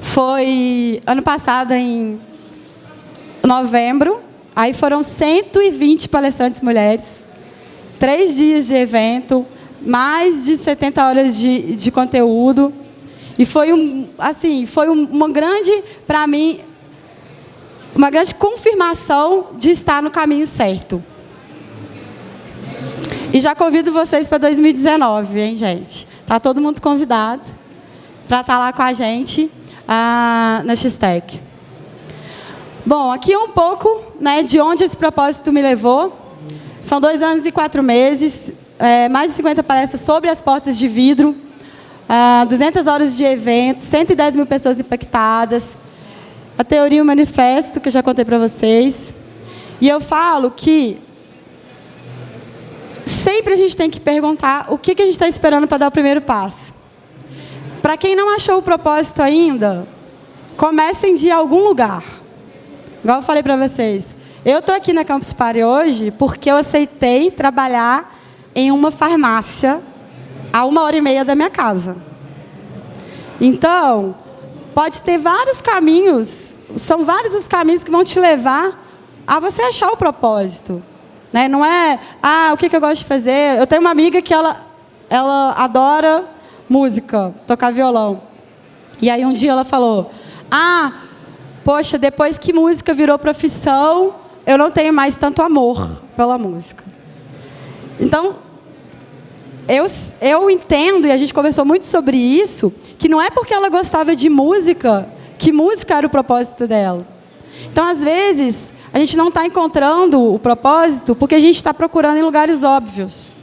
Foi ano passado, em novembro, aí foram 120 palestrantes mulheres, três dias de evento, mais de 70 horas de, de conteúdo. E foi, um, assim, foi uma grande, para mim, uma grande confirmação de estar no caminho certo. E já convido vocês para 2019, hein, gente? Tá todo mundo convidado para estar tá lá com a gente ah, na X-Tech. Bom, aqui um pouco né, de onde esse propósito me levou. São dois anos e quatro meses, é, mais de 50 palestras sobre as portas de vidro, 200 ah, horas de eventos, 110 mil pessoas impactadas, a teoria e o manifesto, que eu já contei para vocês. E eu falo que sempre a gente tem que perguntar o que, que a gente está esperando para dar o primeiro passo. Para quem não achou o propósito ainda, comecem de algum lugar. Igual eu falei para vocês, Eu estou aqui na Campus Party hoje porque eu aceitei trabalhar em uma farmácia a uma hora e meia da minha casa. Então, pode ter vários caminhos, são vários os caminhos que vão te levar a você achar o propósito. Né? Não é, ah, o que, que eu gosto de fazer? Eu tenho uma amiga que ela, ela adora música, tocar violão. E aí um dia ela falou, ah, poxa, depois que música virou profissão, eu não tenho mais tanto amor pela música. Então, eu, eu entendo, e a gente conversou muito sobre isso, que não é porque ela gostava de música que música era o propósito dela. Então, às vezes, a gente não está encontrando o propósito porque a gente está procurando em lugares óbvios.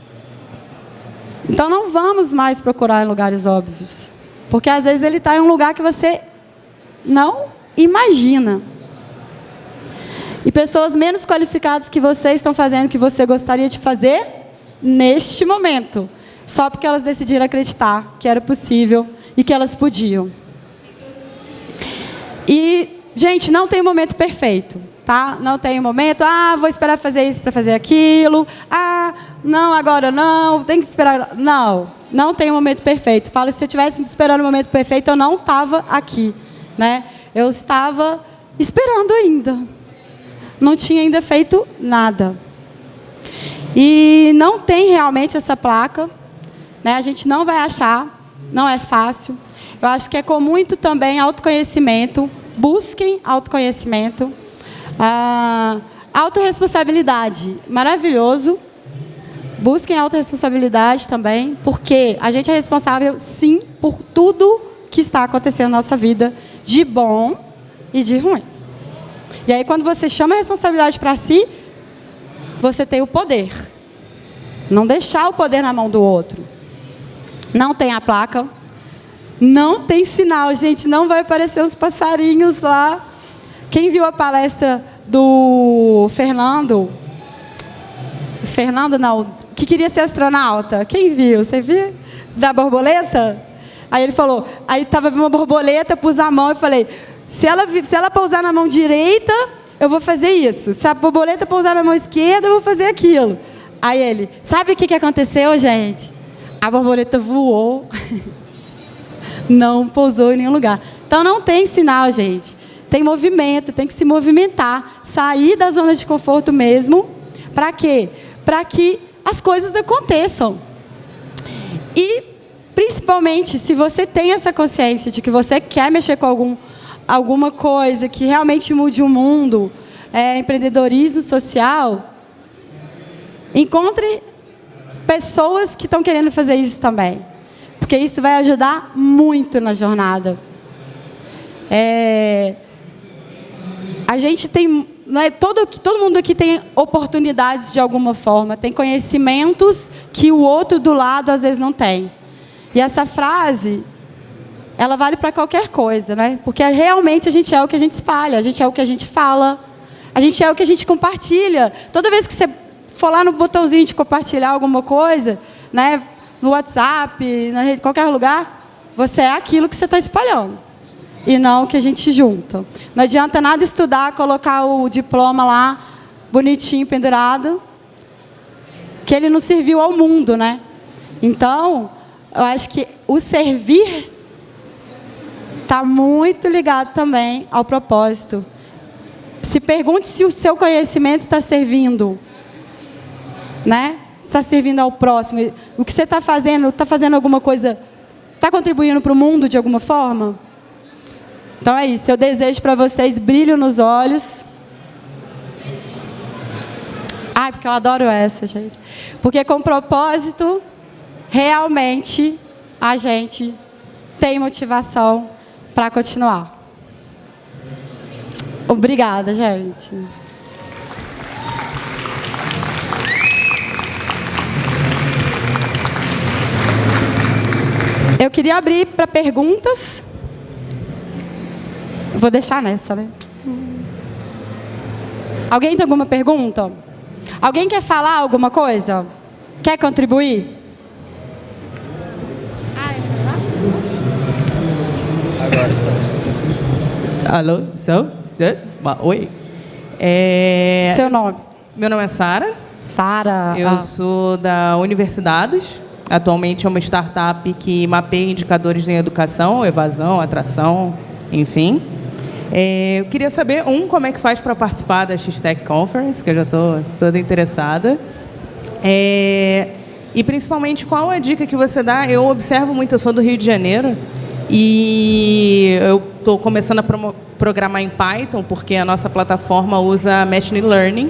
Então, não vamos mais procurar em lugares óbvios. Porque, às vezes, ele está em um lugar que você não imagina. E pessoas menos qualificadas que você estão fazendo o que você gostaria de fazer neste momento. Só porque elas decidiram acreditar que era possível e que elas podiam. E, gente, não tem momento perfeito. Tá? Não tem momento, ah, vou esperar fazer isso para fazer aquilo. Ah, não, agora não, tem que esperar. Não, não tem momento perfeito. Fala, se eu tivesse esperando o momento perfeito, eu não estava aqui. Né? Eu estava esperando ainda não tinha ainda feito nada. E não tem realmente essa placa, né? a gente não vai achar, não é fácil. Eu acho que é com muito também autoconhecimento, busquem autoconhecimento. Ah, autoresponsabilidade, maravilhoso. Busquem autorresponsabilidade também, porque a gente é responsável, sim, por tudo que está acontecendo na nossa vida, de bom e de ruim. E aí, quando você chama a responsabilidade para si, você tem o poder. Não deixar o poder na mão do outro. Não tem a placa. Não tem sinal, gente. Não vai aparecer uns passarinhos lá. Quem viu a palestra do Fernando? Fernando, não. Que queria ser astronauta. Quem viu? Você viu? Da borboleta? Aí ele falou. Aí estava uma borboleta, pus a mão e falei se ela, se ela pousar na mão direita, eu vou fazer isso. Se a borboleta pousar na mão esquerda, eu vou fazer aquilo. Aí ele, sabe o que, que aconteceu, gente? A borboleta voou, não pousou em nenhum lugar. Então não tem sinal, gente. Tem movimento, tem que se movimentar, sair da zona de conforto mesmo. Para quê? Para que as coisas aconteçam. E, principalmente, se você tem essa consciência de que você quer mexer com algum alguma coisa que realmente mude o mundo, é, empreendedorismo social, encontre pessoas que estão querendo fazer isso também. Porque isso vai ajudar muito na jornada. É, a gente tem. Não é, todo, todo mundo aqui tem oportunidades de alguma forma, tem conhecimentos que o outro do lado às vezes não tem. E essa frase ela vale para qualquer coisa, né? Porque realmente a gente é o que a gente espalha, a gente é o que a gente fala, a gente é o que a gente compartilha. Toda vez que você for lá no botãozinho de compartilhar alguma coisa, né, no WhatsApp, na rede, qualquer lugar, você é aquilo que você está espalhando e não o que a gente junta. Não adianta nada estudar, colocar o diploma lá bonitinho pendurado, que ele não serviu ao mundo, né? Então, eu acho que o servir está muito ligado também ao propósito. Se pergunte se o seu conhecimento está servindo, né? Está servindo ao próximo. O que você está fazendo, está fazendo alguma coisa, está contribuindo para o mundo de alguma forma? Então é isso. Eu desejo para vocês brilho nos olhos. Ai, porque eu adoro essa, gente. Porque com propósito, realmente, a gente tem motivação para continuar. Obrigada, gente. Queria abrir para perguntas. Vou deixar nessa, né? Alguém tem alguma pergunta? Alguém quer falar alguma coisa? Quer contribuir? Agora está Alô, so, oi. É... Seu nome? Meu nome é Sara. Sara. Eu ah. sou da Universidades. Atualmente é uma startup que mapeia indicadores em educação, evasão, atração, enfim. É, eu queria saber, um, como é que faz para participar da X-Tech Conference, que eu já estou toda interessada. É, e, principalmente, qual a dica que você dá? Eu observo muito, eu sou do Rio de Janeiro, e eu estou começando a programar em Python, porque a nossa plataforma usa Machine Learning,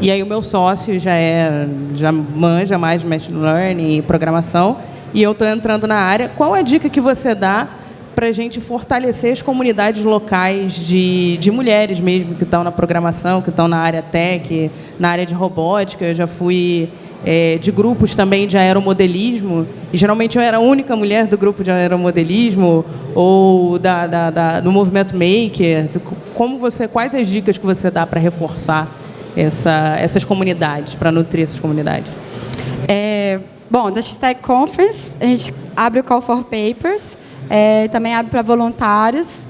e aí o meu sócio já é já manja mais de machine learning e programação, e eu estou entrando na área. Qual a dica que você dá para a gente fortalecer as comunidades locais de, de mulheres mesmo, que estão na programação, que estão na área tech, na área de robótica. Eu já fui é, de grupos também de aeromodelismo, e geralmente eu era a única mulher do grupo de aeromodelismo, ou da, da, da do movimento maker. Como você, quais as dicas que você dá para reforçar essa, essas comunidades, para nutrir essas comunidades? É, bom, da X-Tech Conference, a gente abre o Call for Papers, é, também abre para voluntários.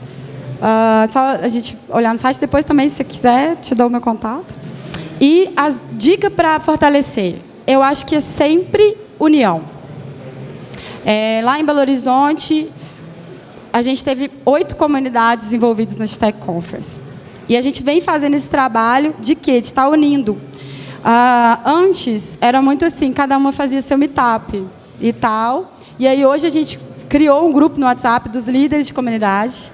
Uh, só a gente olhar no site, depois também, se quiser, te dou o meu contato. E a dica para fortalecer, eu acho que é sempre união. É, lá em Belo Horizonte, a gente teve oito comunidades envolvidas na Tech Conference. E a gente vem fazendo esse trabalho de quê? De estar unindo. Ah, antes, era muito assim, cada uma fazia seu meetup e tal. E aí, hoje, a gente criou um grupo no WhatsApp dos líderes de comunidade.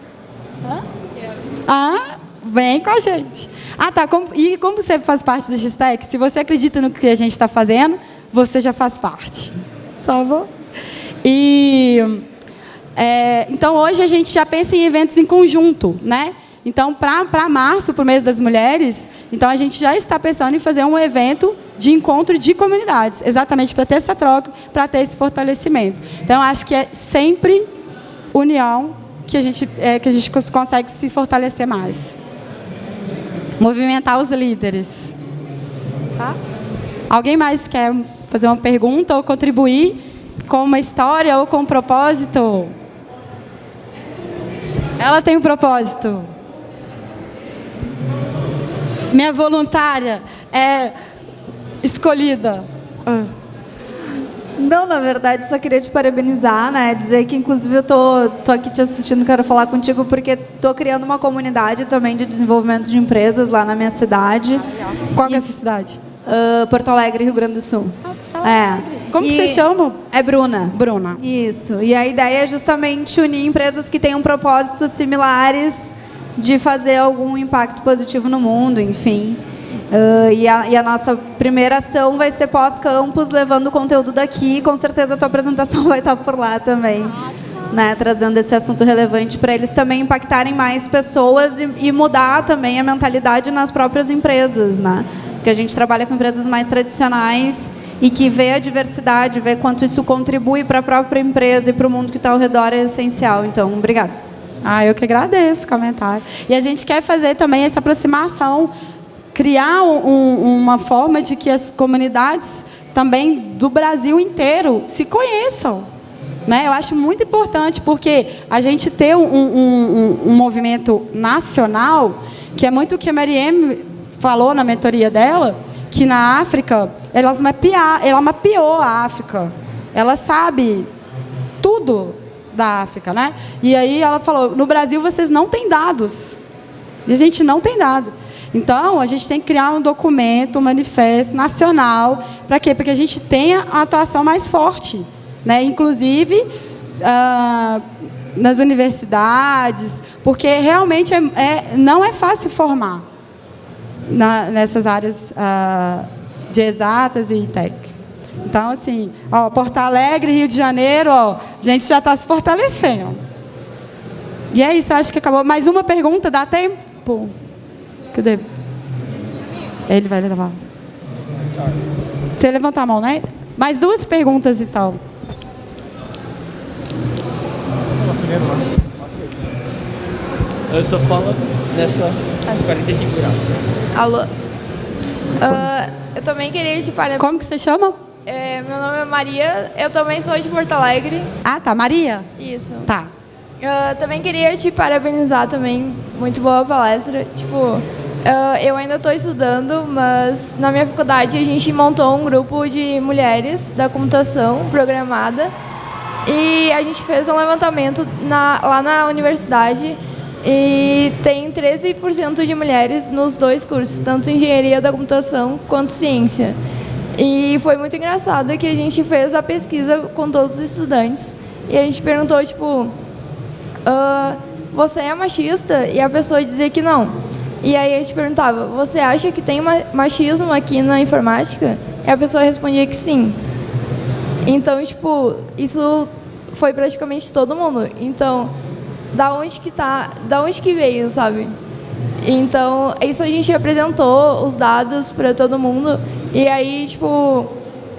Ah, vem com a gente. Ah, tá. e como você faz parte da X-Tech, se você acredita no que a gente está fazendo, você já faz parte. Tá bom? E, é, então, hoje a gente já pensa em eventos em conjunto, né? Então, para março, para o mês das mulheres, então a gente já está pensando em fazer um evento de encontro de comunidades, exatamente para ter essa troca, para ter esse fortalecimento. Então, acho que é sempre união que a gente, é, que a gente consegue se fortalecer mais. Movimentar os líderes. Tá? Alguém mais quer fazer uma pergunta ou contribuir com uma história ou com um propósito? Ela tem um propósito. Minha voluntária é escolhida. Ah. Não, na verdade, só queria te parabenizar, né? Dizer que, inclusive, eu tô, tô aqui te assistindo, quero falar contigo, porque tô criando uma comunidade também de desenvolvimento de empresas lá na minha cidade. Qual que é essa cidade? Uh, Porto Alegre, Rio Grande do Sul. Ah, tá. É. Como e você chama? É Bruna. Bruna. Isso. E a ideia é justamente unir empresas que tenham propósitos similares de fazer algum impacto positivo no mundo, enfim. Uh, e, a, e, a, nossa primeira ação vai ser pós-campus, levando o conteúdo daqui. Com certeza a tua apresentação vai estar por lá também. Né, trazendo esse assunto relevante para eles também impactarem mais pessoas e, e, mudar também a mentalidade nas próprias empresas. Né? Porque a gente trabalha com empresas mais tradicionais e que vê a diversidade, vê quanto isso contribui para a própria empresa e para o mundo que está ao redor é essencial. Então, obrigada. Ah, eu que agradeço o comentário. E a gente quer fazer também essa aproximação, criar um, uma forma de que as comunidades também do Brasil inteiro se conheçam. Né? Eu acho muito importante, porque a gente ter um, um, um movimento nacional, que é muito o que a Marielle falou na mentoria dela, que na África, elas mapear, ela mapeou a África. Ela sabe tudo da África, né? E aí ela falou: no Brasil vocês não têm dados. E a gente não tem dado. Então, a gente tem que criar um documento, um manifesto nacional. Para quê? Para que a gente tenha a atuação mais forte. Né? Inclusive, ah, nas universidades, porque realmente é, é, não é fácil formar na, nessas áreas ah, de exatas e técnicas. Então, assim, ó, Porto Alegre, Rio de Janeiro, ó, a gente já está se fortalecendo. E é isso, acho que acabou. Mais uma pergunta, dá tempo? Cadê? Ele vai levar. Você levantou a mão, né? Mais duas perguntas e tal. Eu só falo nessa 45 graus. Alô? Uh, eu também queria te parabenizar. Como que você chama? É, meu nome é Maria, eu também sou de Porto Alegre. Ah, tá. Maria? Isso. Tá. Eu também queria te parabenizar também. Muito boa palestra. Tipo, eu ainda estou estudando, mas na minha faculdade a gente montou um grupo de mulheres da computação programada e a gente fez um levantamento na, lá na universidade e tem 13% de mulheres nos dois cursos, tanto engenharia da computação quanto ciência. E foi muito engraçado que a gente fez a pesquisa com todos os estudantes e a gente perguntou, tipo, uh, você é machista? E a pessoa dizia que não. E aí a gente perguntava, você acha que tem machismo aqui na informática? E a pessoa respondia que sim. Então, tipo, isso foi praticamente todo mundo. Então, da onde que tá, da onde que veio, sabe? Então, isso a gente apresentou os dados para todo mundo e aí, tipo,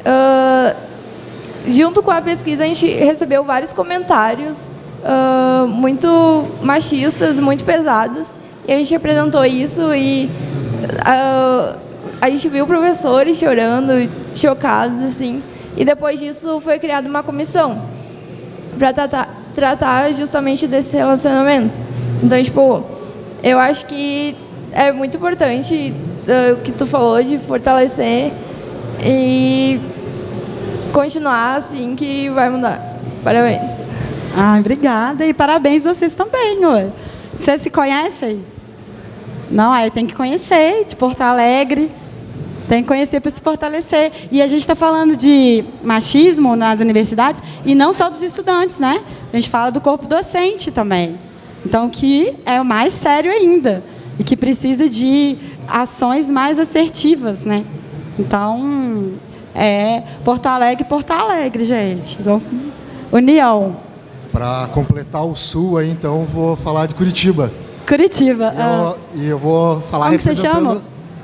uh, junto com a pesquisa a gente recebeu vários comentários uh, muito machistas, muito pesados e a gente apresentou isso e uh, a gente viu professores chorando, chocados, assim. E depois disso foi criada uma comissão para tratar, tratar justamente desses relacionamentos. Então, tipo, eu acho que é muito importante uh, o que tu falou de fortalecer e continuar assim que vai mudar. Parabéns. Ah, obrigada e parabéns vocês também, ué. Vocês se conhecem? Não, aí tem que conhecer de Porto Alegre, tem que conhecer para se fortalecer. E a gente está falando de machismo nas universidades e não só dos estudantes, né? A gente fala do corpo docente também. Então, que é o mais sério ainda e que precisa de ações mais assertivas, né? Então, é Porto Alegre, Porto Alegre, gente. Então, união. Para completar o sul, aí, então, vou falar de Curitiba. Curitiba. E eu, ah. e eu vou falar Como representando... você chama?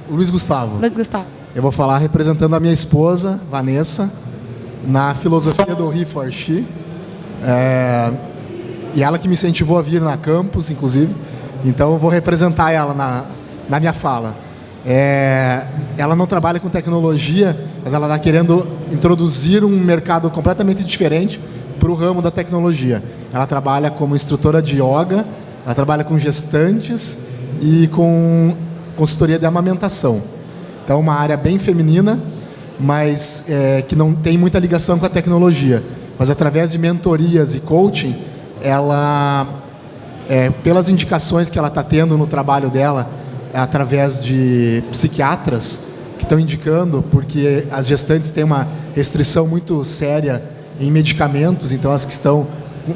Luiz Gustavo. Luiz Gustavo. Eu vou falar representando a minha esposa, Vanessa, na filosofia do He for She. É, e ela que me incentivou a vir na campus, inclusive. Então eu vou representar ela na, na minha fala. É, ela não trabalha com tecnologia, mas ela está querendo introduzir um mercado completamente diferente para o ramo da tecnologia. Ela trabalha como instrutora de yoga ela trabalha com gestantes e com consultoria de amamentação. Então, uma área bem feminina, mas é, que não tem muita ligação com a tecnologia. Mas através de mentorias e coaching, ela, é, pelas indicações que ela está tendo no trabalho dela, através de psiquiatras que estão indicando, porque as gestantes têm uma restrição muito séria em medicamentos, então as que estão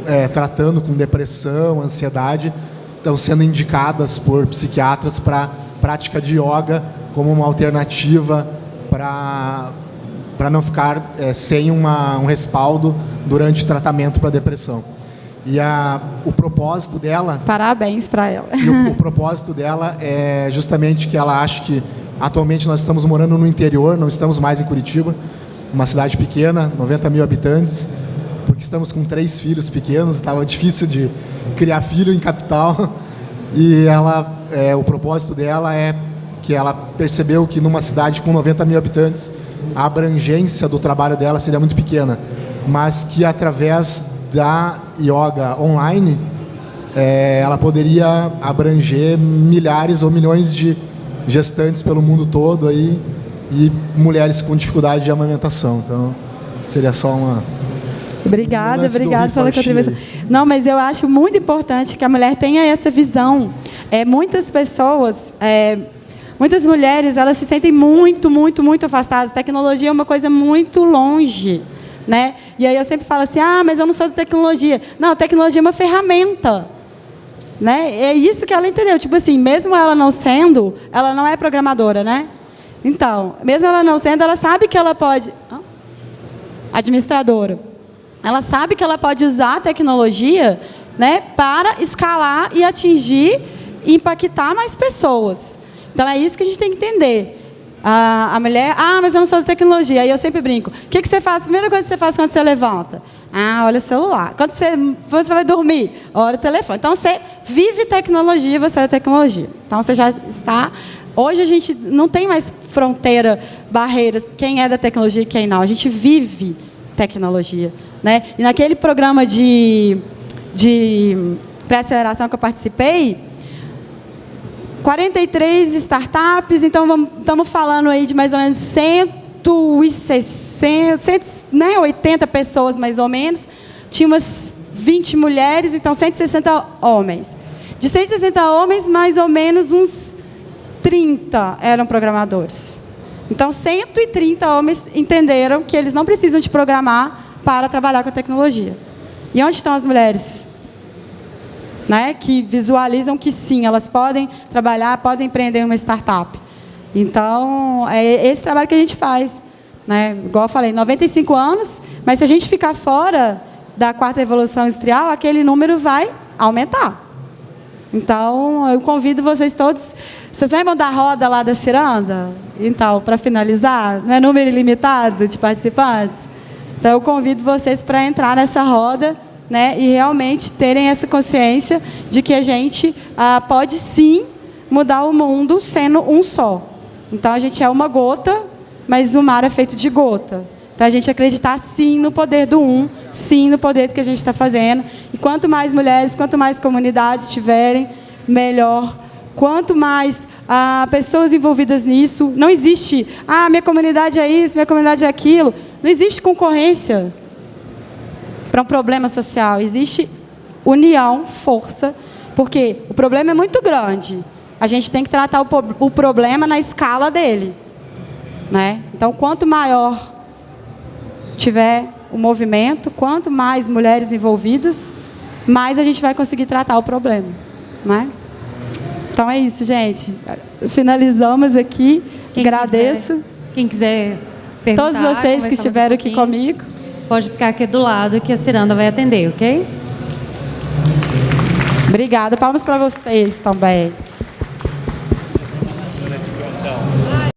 é, tratando com depressão, ansiedade, estão sendo indicadas por psiquiatras para prática de yoga como uma alternativa para para não ficar é, sem uma, um respaldo durante tratamento para depressão. E a, o propósito dela... Parabéns para ela. O, o, propósito dela é justamente que ela acha que atualmente nós estamos morando no interior, não estamos mais em Curitiba, uma cidade pequena, 90 mil habitantes, porque estamos com três filhos pequenos, estava difícil de criar filho em capital. E ela, é, o propósito dela é que ela percebeu que numa cidade com 90 mil habitantes, a abrangência do trabalho dela seria muito pequena, mas que através da yoga online, é, ela poderia abranger milhares ou milhões de gestantes pelo mundo todo aí e mulheres com dificuldade de amamentação. Então, seria só uma Obrigada, obrigada pela contribuição. Não, mas eu acho muito importante que a mulher tenha essa visão. É, muitas pessoas, é, muitas mulheres, elas se sentem muito, muito, muito afastadas. A tecnologia é uma coisa muito longe. Né? E aí eu sempre falo assim, ah, mas eu não sou da tecnologia. Não, tecnologia é uma ferramenta. Né? É isso que ela entendeu. Tipo assim, mesmo ela não sendo, ela não é programadora, né? Então, mesmo ela não sendo, ela sabe que ela pode... Administradora ela sabe que ela pode usar a tecnologia né, para escalar e atingir e impactar mais pessoas. Então, é isso que a gente tem que entender. A, a mulher, ah, mas eu não sou da tecnologia. Aí eu sempre brinco. O que, que você faz? A primeira coisa que você faz quando você levanta? Ah, olha o celular. Quando você, quando você vai dormir? Olha o telefone. Então, você vive tecnologia, você é tecnologia. Então, você já está... Hoje, a gente não tem mais fronteira, barreiras, quem é da tecnologia e quem não. A gente vive tecnologia. Né? E naquele programa de, de pré-aceleração que eu participei, 43 startups, então estamos falando aí de mais ou menos 160, 180 né, pessoas mais ou menos. Tinha umas 20 mulheres, então 160 homens. De 160 homens, mais ou menos uns 30 eram programadores. Então, 130 homens entenderam que eles não precisam de programar para trabalhar com a tecnologia. E onde estão as mulheres? Né, que visualizam que sim, elas podem trabalhar, podem empreender uma startup. Então, é esse trabalho que a gente faz. Né? Igual eu falei, 95 anos, mas se a gente ficar fora da quarta revolução industrial, aquele número vai aumentar. Então, eu convido vocês todos. Vocês lembram da roda lá da ciranda? Então, para finalizar, não é número ilimitado de participantes? Então, eu convido vocês para entrar nessa roda né, e realmente terem essa consciência de que a gente ah, pode sim mudar o mundo sendo um só. Então, a gente é uma gota, mas o mar é feito de gota. Então, a gente acreditar sim no poder do um, sim no poder do que a gente está fazendo. E quanto mais mulheres, quanto mais comunidades tiverem, melhor. Quanto mais ah, pessoas envolvidas nisso, não existe, ah, minha comunidade é isso, minha comunidade é aquilo. Não existe concorrência para um problema social. Existe união, força, porque o problema é muito grande. A gente tem que tratar o, o problema na escala dele. Né? Então, quanto maior tiver o movimento, quanto mais mulheres envolvidas, mais a gente vai conseguir tratar o problema. Né? Então é isso, gente. Finalizamos aqui. Quem Agradeço. Quiser, quem quiser perguntar, Todos vocês que estiveram um aqui comigo. Pode ficar aqui do lado que a Ciranda vai atender, ok? Obrigada. Palmas para vocês também.